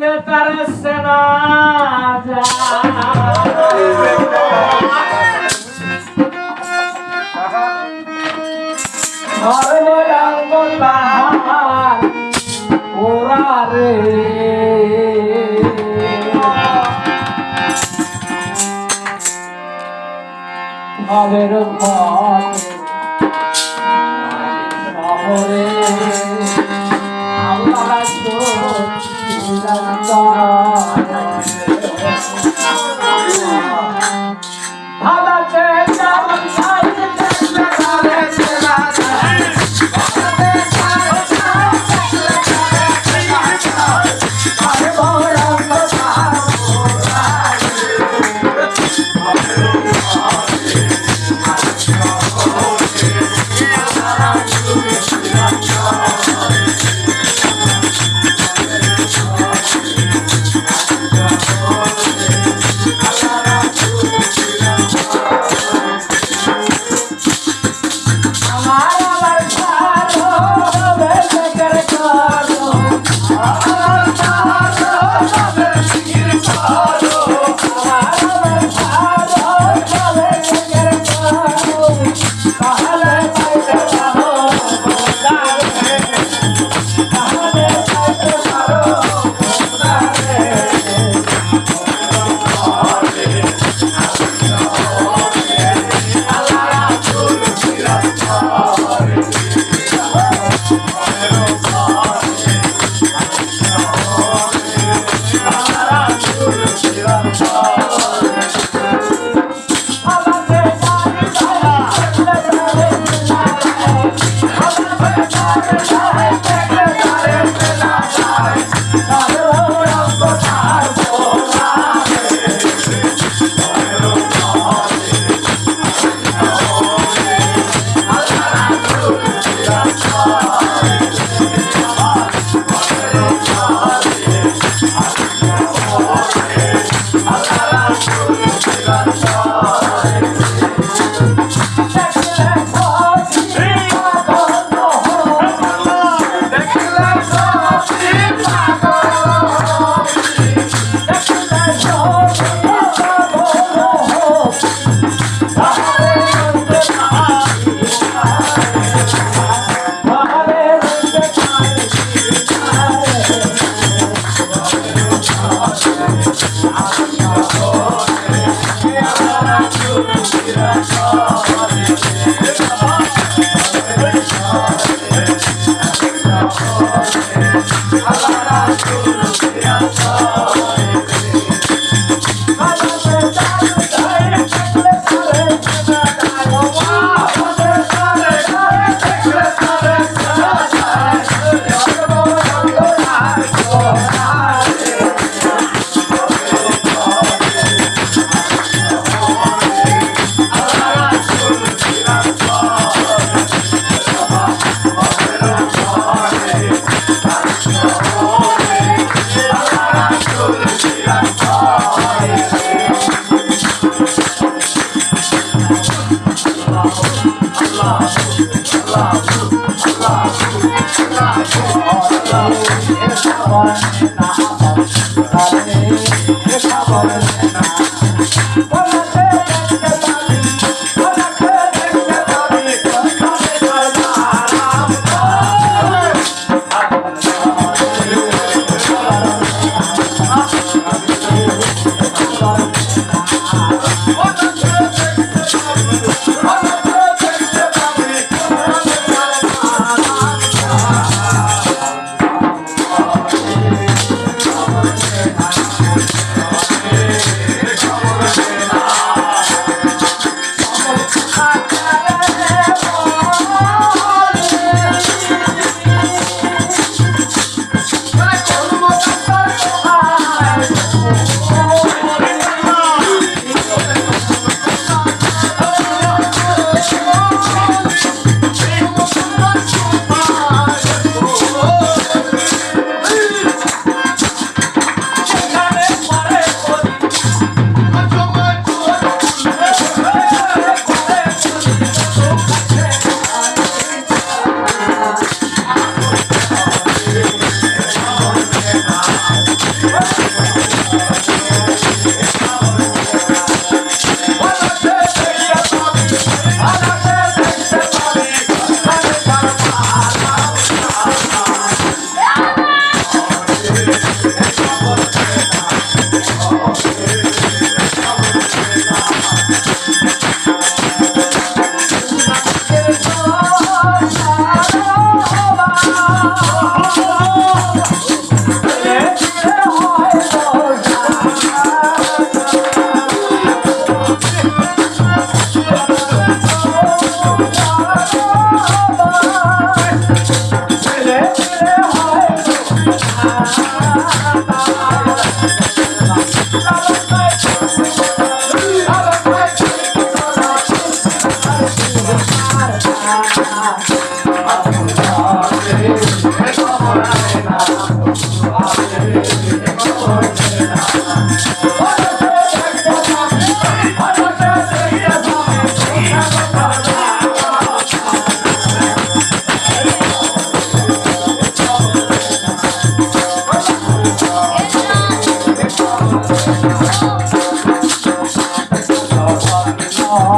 দেখলে তার সেনা সর্বরঙ্গ তাহার ওরা রে ভবের পথে Shri a I Thank